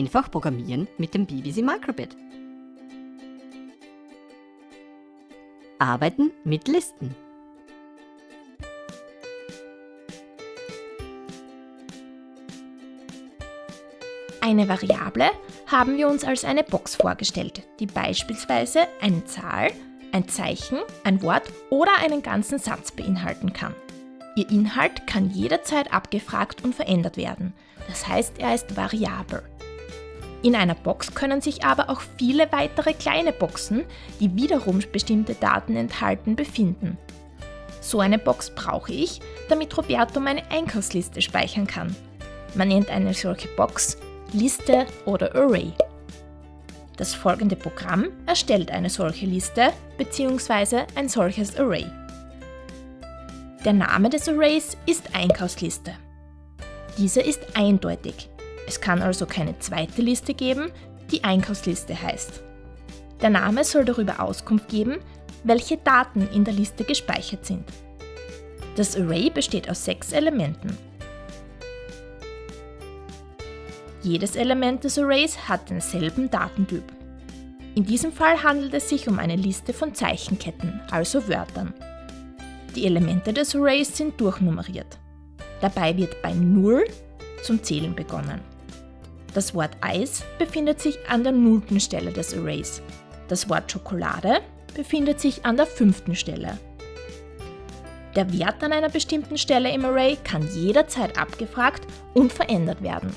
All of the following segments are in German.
Einfach programmieren mit dem BBC Microbit. Arbeiten mit Listen. Eine Variable haben wir uns als eine Box vorgestellt, die beispielsweise eine Zahl, ein Zeichen, ein Wort oder einen ganzen Satz beinhalten kann. Ihr Inhalt kann jederzeit abgefragt und verändert werden, das heißt er ist variabel. In einer Box können sich aber auch viele weitere kleine Boxen, die wiederum bestimmte Daten enthalten, befinden. So eine Box brauche ich, damit Roberto meine Einkaufsliste speichern kann. Man nennt eine solche Box Liste oder Array. Das folgende Programm erstellt eine solche Liste bzw. ein solches Array. Der Name des Arrays ist Einkaufsliste. Diese ist eindeutig. Es kann also keine zweite Liste geben, die Einkaufsliste heißt. Der Name soll darüber Auskunft geben, welche Daten in der Liste gespeichert sind. Das Array besteht aus sechs Elementen. Jedes Element des Arrays hat denselben Datentyp. In diesem Fall handelt es sich um eine Liste von Zeichenketten, also Wörtern. Die Elemente des Arrays sind durchnummeriert. Dabei wird bei 0 zum Zählen begonnen. Das Wort Eis befindet sich an der nullten Stelle des Arrays. Das Wort Schokolade befindet sich an der fünften Stelle. Der Wert an einer bestimmten Stelle im Array kann jederzeit abgefragt und verändert werden.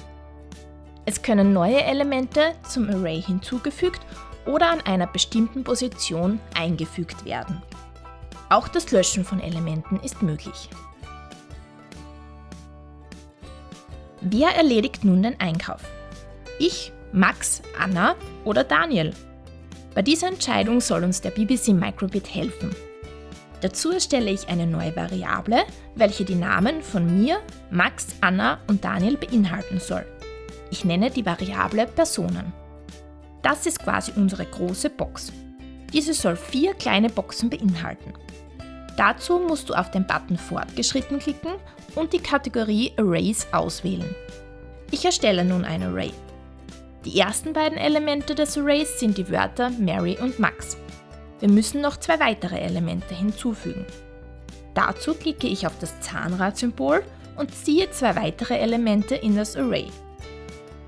Es können neue Elemente zum Array hinzugefügt oder an einer bestimmten Position eingefügt werden. Auch das Löschen von Elementen ist möglich. Wer erledigt nun den Einkauf? Ich, Max, Anna oder Daniel? Bei dieser Entscheidung soll uns der BBC Microbit helfen. Dazu erstelle ich eine neue Variable, welche die Namen von mir, Max, Anna und Daniel beinhalten soll. Ich nenne die Variable Personen. Das ist quasi unsere große Box. Diese soll vier kleine Boxen beinhalten. Dazu musst du auf den Button Fortgeschritten klicken und die Kategorie Arrays auswählen. Ich erstelle nun ein Array. Die ersten beiden Elemente des Arrays sind die Wörter Mary und Max. Wir müssen noch zwei weitere Elemente hinzufügen. Dazu klicke ich auf das Zahnradsymbol und ziehe zwei weitere Elemente in das Array.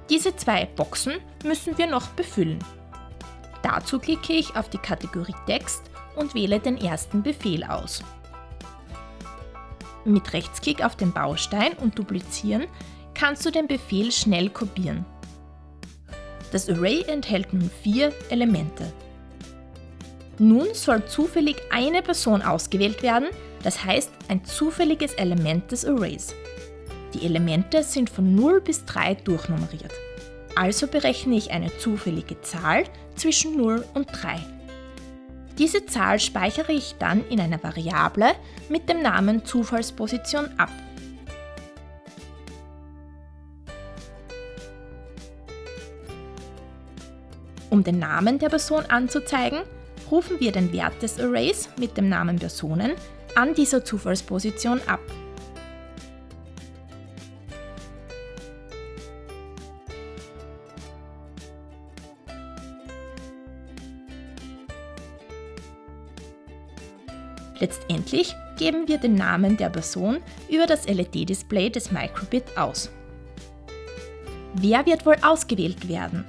Diese zwei Boxen müssen wir noch befüllen. Dazu klicke ich auf die Kategorie Text und wähle den ersten Befehl aus. Mit Rechtsklick auf den Baustein und Duplizieren kannst du den Befehl schnell kopieren. Das Array enthält nun vier Elemente. Nun soll zufällig eine Person ausgewählt werden, das heißt ein zufälliges Element des Arrays. Die Elemente sind von 0 bis 3 durchnummeriert. Also berechne ich eine zufällige Zahl zwischen 0 und 3. Diese Zahl speichere ich dann in einer Variable mit dem Namen Zufallsposition ab. Um den Namen der Person anzuzeigen, rufen wir den Wert des Arrays mit dem Namen Personen an dieser Zufallsposition ab. Letztendlich geben wir den Namen der Person über das LED-Display des Microbit aus. Wer wird wohl ausgewählt werden?